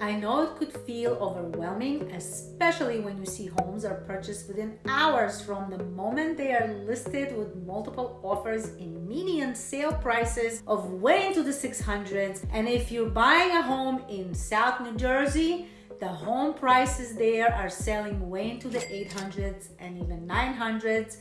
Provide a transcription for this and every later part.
I know it could feel overwhelming, especially when you see homes are purchased within hours from the moment they are listed with multiple offers in median sale prices of way into the 600s. And if you're buying a home in South New Jersey, the home prices there are selling way into the 800s and even 900s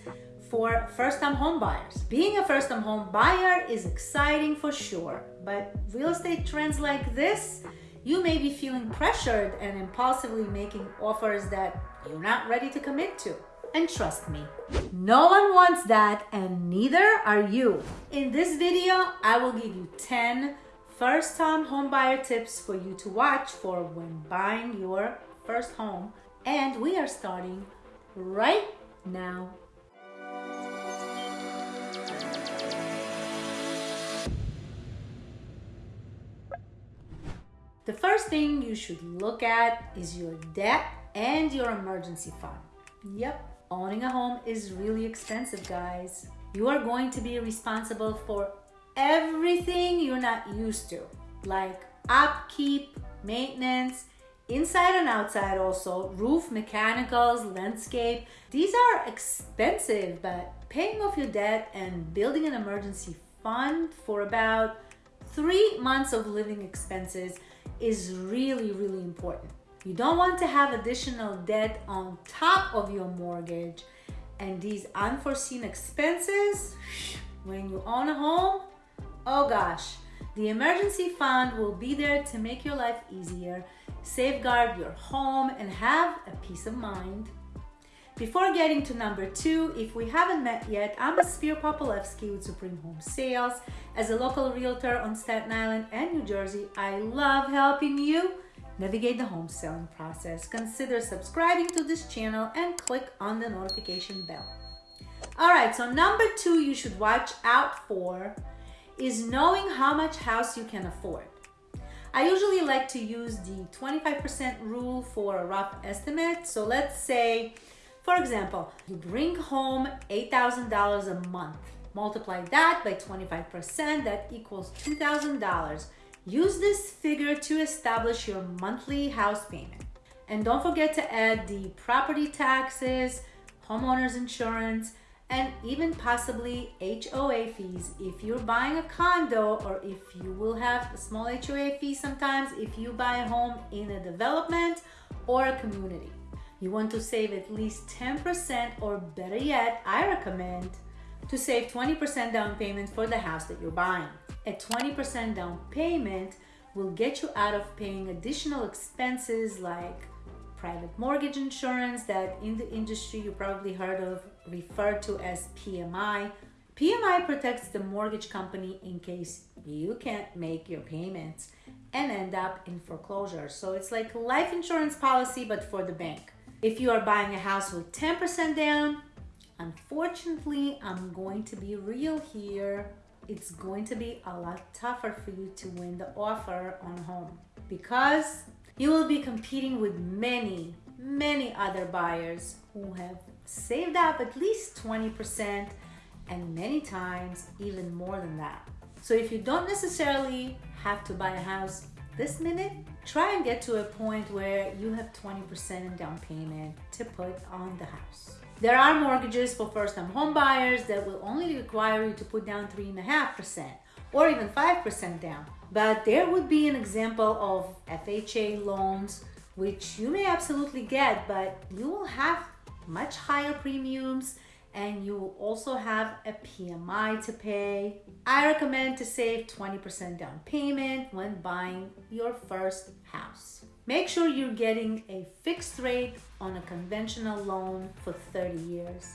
for first-time home buyers. Being a first-time home buyer is exciting for sure, but real estate trends like this you may be feeling pressured and impulsively making offers that you're not ready to commit to. And trust me, no one wants that and neither are you. In this video, I will give you 10 first-time homebuyer tips for you to watch for when buying your first home. And we are starting right now. The first thing you should look at is your debt and your emergency fund. Yep, owning a home is really expensive, guys. You are going to be responsible for everything you're not used to, like upkeep, maintenance, inside and outside also, roof, mechanicals, landscape. These are expensive, but paying off your debt and building an emergency fund for about three months of living expenses is really, really important. You don't want to have additional debt on top of your mortgage and these unforeseen expenses when you own a home. Oh gosh, the emergency fund will be there to make your life easier, safeguard your home, and have a peace of mind. Before getting to number two, if we haven't met yet, I'm Aspir Popolevsky with Supreme Home Sales. As a local realtor on Staten Island and New Jersey, I love helping you navigate the home selling process. Consider subscribing to this channel and click on the notification bell. All right, so number two you should watch out for is knowing how much house you can afford. I usually like to use the 25% rule for a rough estimate. So let's say for example, you bring home $8,000 a month. Multiply that by 25%, that equals $2,000. Use this figure to establish your monthly house payment. And don't forget to add the property taxes, homeowner's insurance, and even possibly HOA fees if you're buying a condo or if you will have a small HOA fee sometimes if you buy a home in a development or a community. You want to save at least 10% or better yet, I recommend to save 20% down payment for the house that you're buying. A 20% down payment will get you out of paying additional expenses like private mortgage insurance that in the industry you probably heard of referred to as PMI. PMI protects the mortgage company in case you can't make your payments and end up in foreclosure. So it's like life insurance policy but for the bank. If you are buying a house with 10% down, unfortunately, I'm going to be real here. It's going to be a lot tougher for you to win the offer on home because you will be competing with many, many other buyers who have saved up at least 20% and many times even more than that. So if you don't necessarily have to buy a house this minute, try and get to a point where you have 20% in down payment to put on the house. There are mortgages for first-time home buyers that will only require you to put down 3.5% or even 5% down. But there would be an example of FHA loans, which you may absolutely get, but you will have much higher premiums and you will also have a PMI to pay. I recommend to save 20% down payment when buying your first house. Make sure you're getting a fixed rate on a conventional loan for 30 years.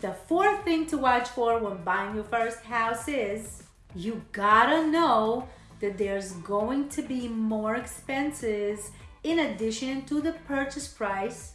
The fourth thing to watch for when buying your first house is you gotta know that there's going to be more expenses in addition to the purchase price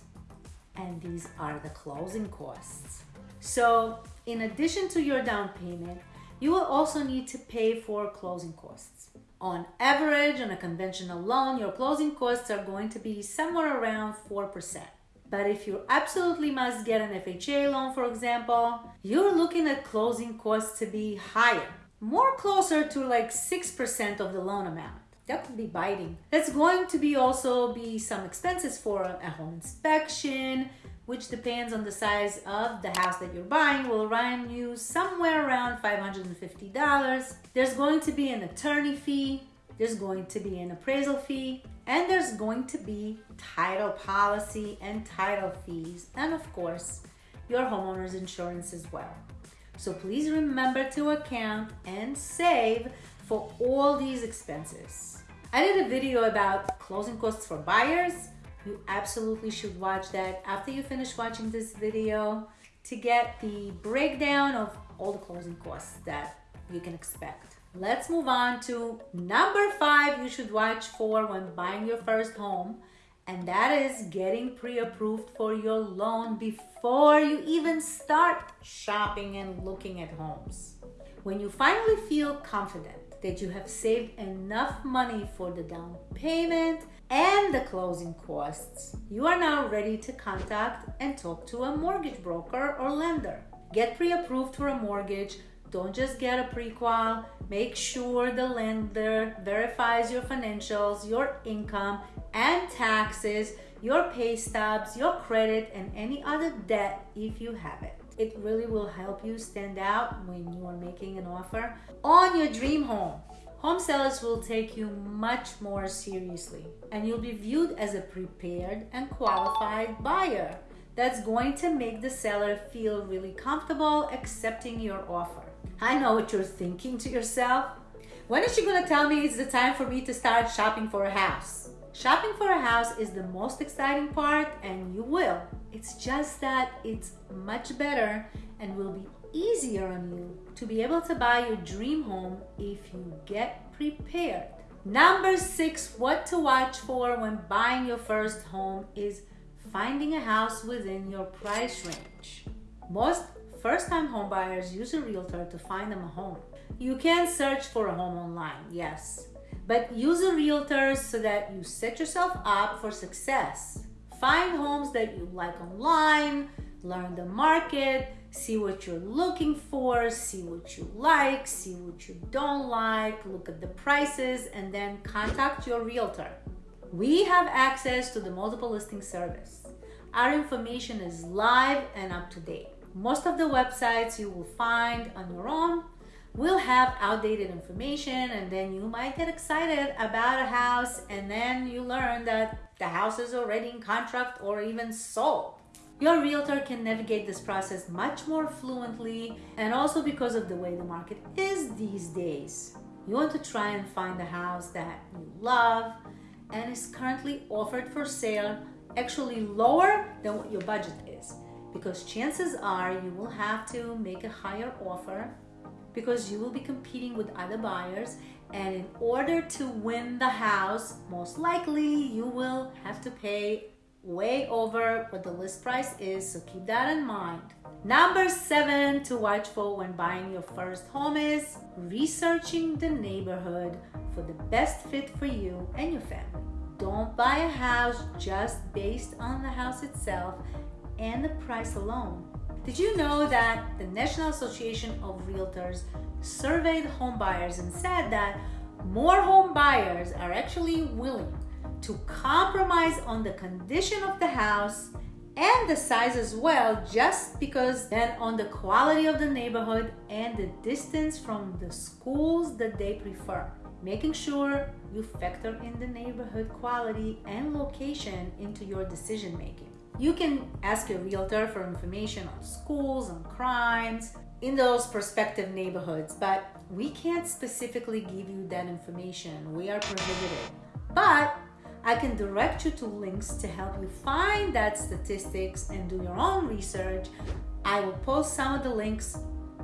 and these are the closing costs. So in addition to your down payment, you will also need to pay for closing costs. On average, on a conventional loan, your closing costs are going to be somewhere around 4%. But if you absolutely must get an FHA loan, for example, you're looking at closing costs to be higher, more closer to like 6% of the loan amount. that could be biting. There's going to be also be some expenses for a home inspection, which depends on the size of the house that you're buying, will run you somewhere around $550. There's going to be an attorney fee, there's going to be an appraisal fee, and there's going to be title policy and title fees, and of course, your homeowner's insurance as well. So please remember to account and save for all these expenses. I did a video about closing costs for buyers. You absolutely should watch that after you finish watching this video to get the breakdown of all the closing costs that you can expect. Let's move on to number five you should watch for when buying your first home and that is getting pre-approved for your loan before you even start shopping and looking at homes. When you finally feel confident that you have saved enough money for the down payment and the closing costs, you are now ready to contact and talk to a mortgage broker or lender. Get pre-approved for a mortgage don't just get a prequal. Make sure the lender verifies your financials, your income and taxes, your pay stubs, your credit, and any other debt if you have it. It really will help you stand out when you are making an offer on your dream home. Home sellers will take you much more seriously, and you'll be viewed as a prepared and qualified buyer that's going to make the seller feel really comfortable accepting your offer. I know what you're thinking to yourself. When is she gonna tell me it's the time for me to start shopping for a house? Shopping for a house is the most exciting part, and you will. It's just that it's much better and will be easier on you to be able to buy your dream home if you get prepared. Number six, what to watch for when buying your first home is finding a house within your price range. Most First time homebuyers use a realtor to find them a home. You can search for a home online, yes, but use a realtor so that you set yourself up for success. Find homes that you like online, learn the market, see what you're looking for, see what you like, see what you don't like, look at the prices, and then contact your realtor. We have access to the multiple listing service. Our information is live and up to date. Most of the websites you will find on your own will have outdated information and then you might get excited about a house and then you learn that the house is already in contract or even sold. Your realtor can navigate this process much more fluently and also because of the way the market is these days. You want to try and find a house that you love and is currently offered for sale actually lower than what your budget is because chances are you will have to make a higher offer because you will be competing with other buyers and in order to win the house most likely you will have to pay way over what the list price is so keep that in mind number seven to watch for when buying your first home is researching the neighborhood for the best fit for you and your family don't buy a house just based on the house itself and the price alone. Did you know that the National Association of Realtors surveyed home buyers and said that more home buyers are actually willing to compromise on the condition of the house and the size as well just because then on the quality of the neighborhood and the distance from the schools that they prefer making sure you factor in the neighborhood quality and location into your decision making you can ask your realtor for information on schools, on crimes in those prospective neighborhoods, but we can't specifically give you that information. We are prohibited. But I can direct you to links to help you find that statistics and do your own research. I will post some of the links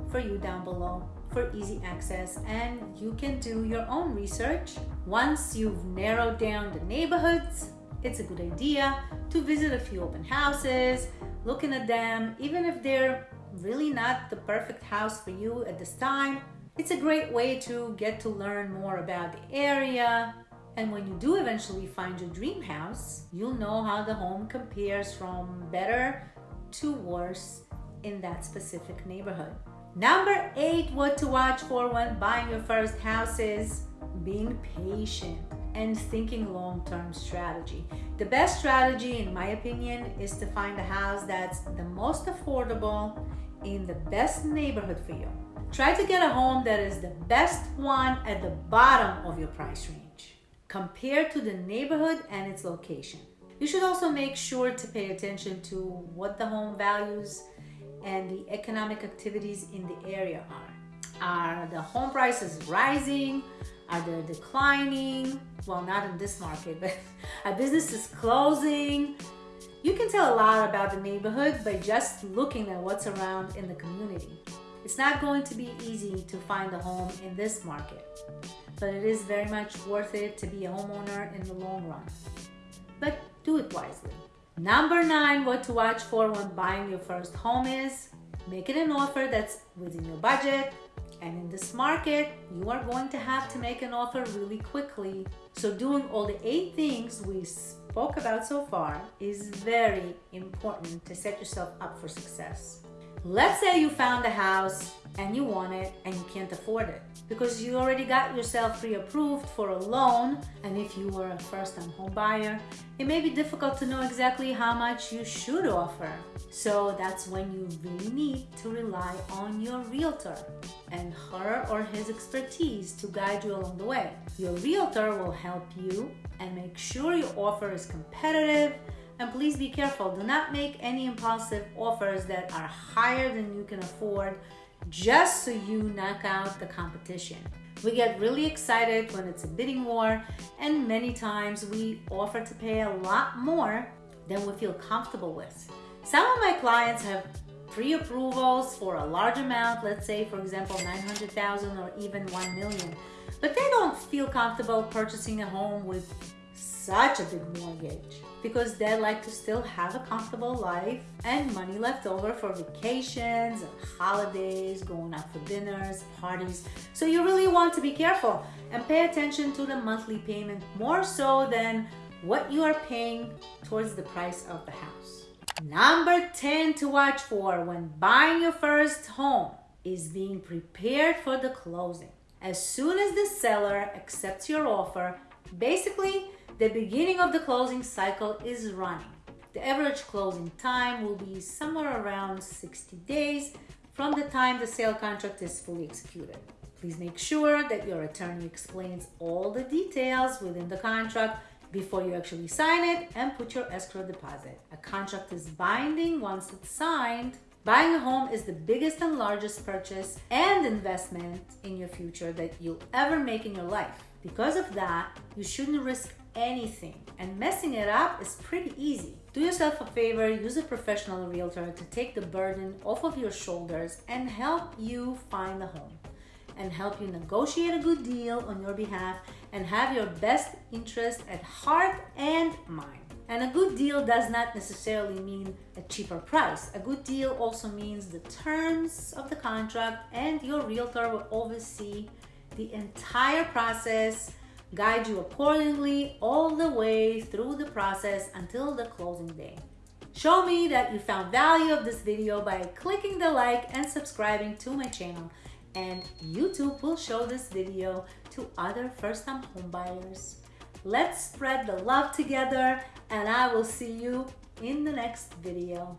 for you down below for easy access and you can do your own research. Once you've narrowed down the neighborhoods, it's a good idea to visit a few open houses, looking at them, even if they're really not the perfect house for you at this time. It's a great way to get to learn more about the area. And when you do eventually find your dream house, you'll know how the home compares from better to worse in that specific neighborhood. Number eight, what to watch for when buying your first house is being patient, and thinking long term strategy. The best strategy, in my opinion, is to find a house that's the most affordable in the best neighborhood for you. Try to get a home that is the best one at the bottom of your price range compared to the neighborhood and its location. You should also make sure to pay attention to what the home values and the economic activities in the area are. Are the home prices rising? Are they declining? Well, not in this market, but are businesses closing? You can tell a lot about the neighborhood by just looking at what's around in the community. It's not going to be easy to find a home in this market, but it is very much worth it to be a homeowner in the long run. But do it wisely. Number nine, what to watch for when buying your first home is make it an offer that's within your budget, and in this market, you are going to have to make an offer really quickly. So, doing all the eight things we spoke about so far is very important to set yourself up for success. Let's say you found a house and you want it and you can't afford it because you already got yourself pre-approved for a loan. And if you were a first-time home buyer it may be difficult to know exactly how much you should offer. So that's when you really need to rely on your realtor and her or his expertise to guide you along the way. Your realtor will help you and make sure your offer is competitive and please be careful, do not make any impulsive offers that are higher than you can afford just so you knock out the competition. We get really excited when it's a bidding war, and many times we offer to pay a lot more than we feel comfortable with. Some of my clients have pre-approvals for a large amount, let's say for example 900,000 or even 1 million, but they don't feel comfortable purchasing a home with such a big mortgage because they like to still have a comfortable life and money left over for vacations and holidays, going out for dinners, parties. So you really want to be careful and pay attention to the monthly payment more so than what you are paying towards the price of the house. Number 10 to watch for when buying your first home is being prepared for the closing. As soon as the seller accepts your offer, basically the beginning of the closing cycle is running. The average closing time will be somewhere around 60 days from the time the sale contract is fully executed. Please make sure that your attorney explains all the details within the contract before you actually sign it and put your escrow deposit. A contract is binding once it's signed. Buying a home is the biggest and largest purchase and investment in your future that you'll ever make in your life. Because of that, you shouldn't risk anything and messing it up is pretty easy. Do yourself a favor, use a professional realtor to take the burden off of your shoulders and help you find a home and help you negotiate a good deal on your behalf and have your best interest at heart and mind. And a good deal does not necessarily mean a cheaper price. A good deal also means the terms of the contract and your realtor will oversee the entire process guide you accordingly all the way through the process until the closing day. Show me that you found value of this video by clicking the like and subscribing to my channel and YouTube will show this video to other first-time homebuyers. Let's spread the love together and I will see you in the next video.